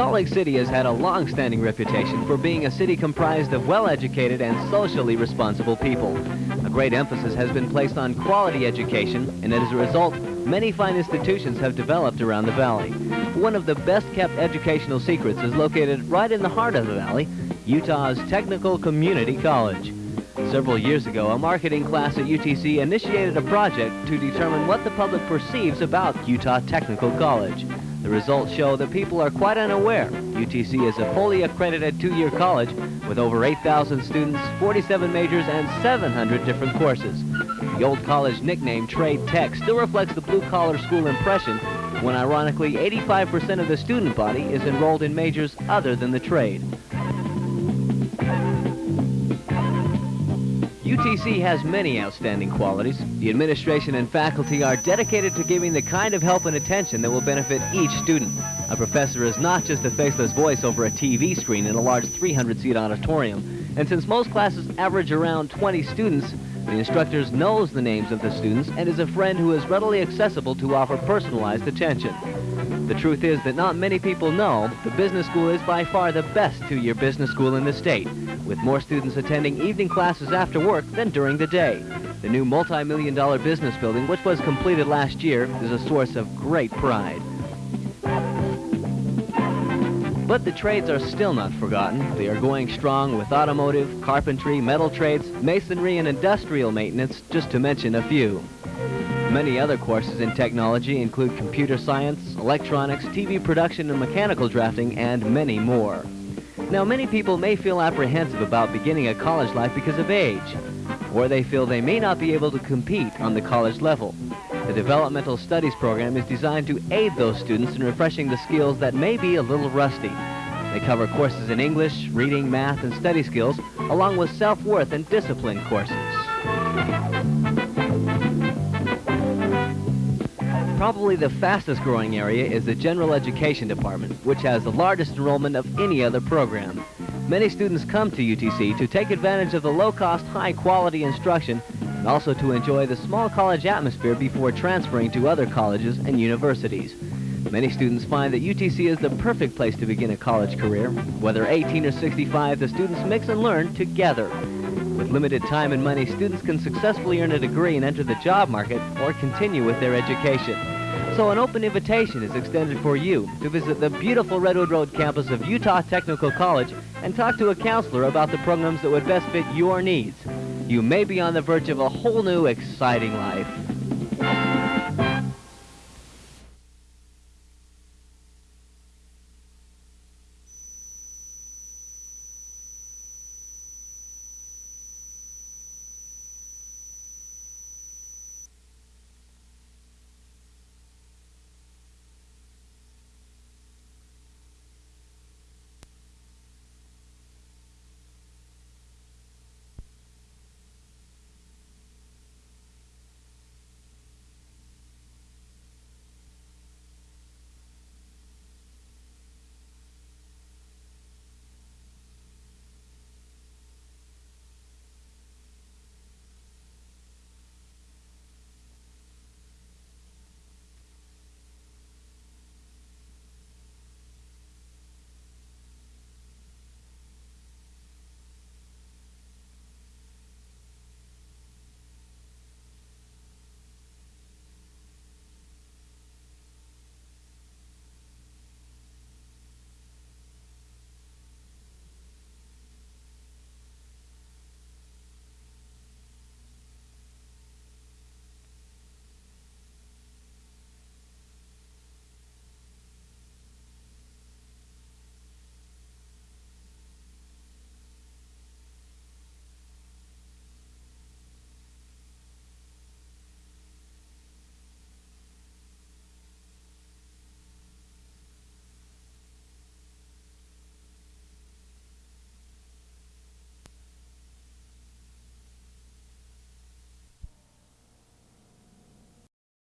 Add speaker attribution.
Speaker 1: Salt Lake City has had a long-standing reputation for being a city comprised of well-educated and socially responsible people. A great emphasis has been placed on quality education, and as a result, many fine institutions have developed around the valley. One of the best-kept educational secrets is located right in the heart of the valley, Utah's Technical Community College. Several years ago, a marketing class at UTC initiated a project to determine what the public perceives about Utah Technical College. The results show that people are quite unaware. UTC is a fully accredited two-year college with over 8,000 students, 47 majors, and 700 different courses. The old college nickname Trade Tech still reflects the blue-collar school impression when ironically 85% of the student body is enrolled in majors other than the trade. UTC has many outstanding qualities. The administration and faculty are dedicated to giving the kind of help and attention that will benefit each student. A professor is not just a faceless voice over a TV screen in a large 300-seat auditorium. And since most classes average around 20 students, the instructor knows the names of the students and is a friend who is readily accessible to offer personalized attention. The truth is that not many people know the business school is by far the best two-year business school in the state, with more students attending evening classes after work than during the day. The new multi-million dollar business building, which was completed last year, is a source of great pride. But the trades are still not forgotten. They are going strong with automotive, carpentry, metal trades, masonry, and industrial maintenance, just to mention a few. Many other courses in technology include computer science, electronics, TV production and mechanical drafting, and many more. Now, many people may feel apprehensive about beginning a college life because of age, or they feel they may not be able to compete on the college level. The Developmental Studies program is designed to aid those students in refreshing the skills that may be a little rusty. They cover courses in English, reading, math, and study skills, along with self-worth and discipline courses. Probably the fastest growing area is the General Education Department, which has the largest enrollment of any other program. Many students come to UTC to take advantage of the low-cost, high-quality instruction and also to enjoy the small college atmosphere before transferring to other colleges and universities. Many students find that UTC is the perfect place to begin a college career. Whether 18 or 65, the students mix and learn together. With limited time and money, students can successfully earn a degree and enter the job market or continue with their education. So an open invitation is extended for you to visit the beautiful Redwood Road campus of Utah Technical College and talk to a counselor about the programs that would best fit your needs. You may be on the verge of a whole new exciting life.